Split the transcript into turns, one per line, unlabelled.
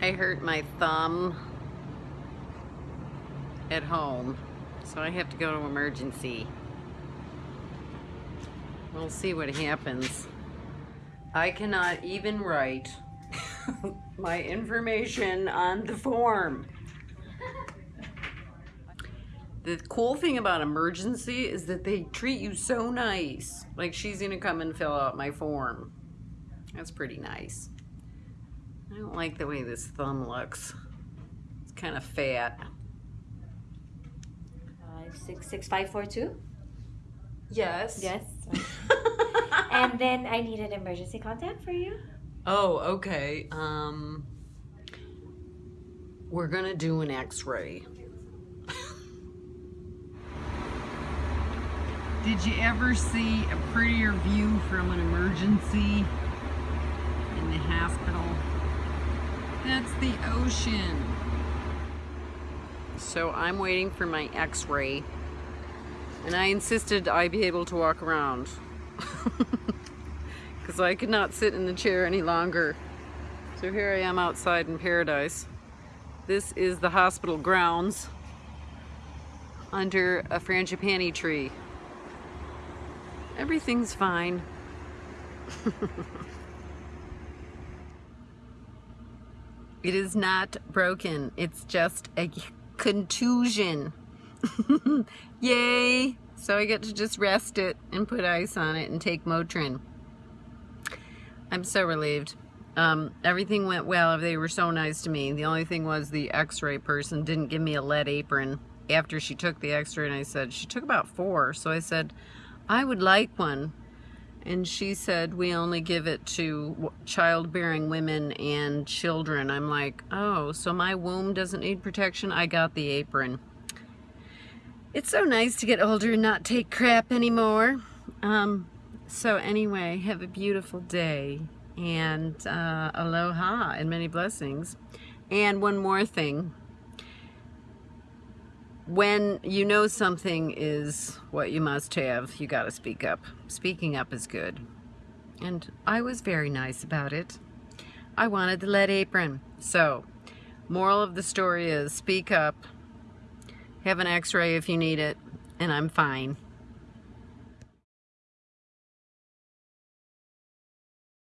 I hurt my thumb at home, so I have to go to emergency. We'll see what happens. I cannot even write my information on the form. The cool thing about emergency is that they treat you so nice. Like she's gonna come and fill out my form. That's pretty nice. I don't like the way this thumb looks. It's kind of fat.
Five, six, six, five, four, two.
Yes.
Yes. and then I need an emergency contact for you.
Oh, okay. Um, we're gonna do an X-ray. Did you ever see a prettier view from an emergency in the hospital? That's the ocean. So I'm waiting for my x-ray and I insisted I be able to walk around because I could not sit in the chair any longer. So here I am outside in paradise. This is the hospital grounds under a frangipani tree. Everything's fine. it is not broken. It's just a contusion. Yay! So I get to just rest it and put ice on it and take Motrin. I'm so relieved. Um, everything went well. They were so nice to me. The only thing was the x-ray person didn't give me a lead apron after she took the x-ray and I said, she took about four. So I said, I would like one. And she said, we only give it to childbearing women and children. I'm like, oh, so my womb doesn't need protection? I got the apron. It's so nice to get older and not take crap anymore. Um, so anyway, have a beautiful day and uh, aloha and many blessings. And one more thing when you know something is what you must have, you got to speak up. Speaking up is good. And I was very nice about it. I wanted the lead apron. So, moral of the story is speak up, have an x-ray if you need it, and I'm fine.